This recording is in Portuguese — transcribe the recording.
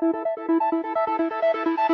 Música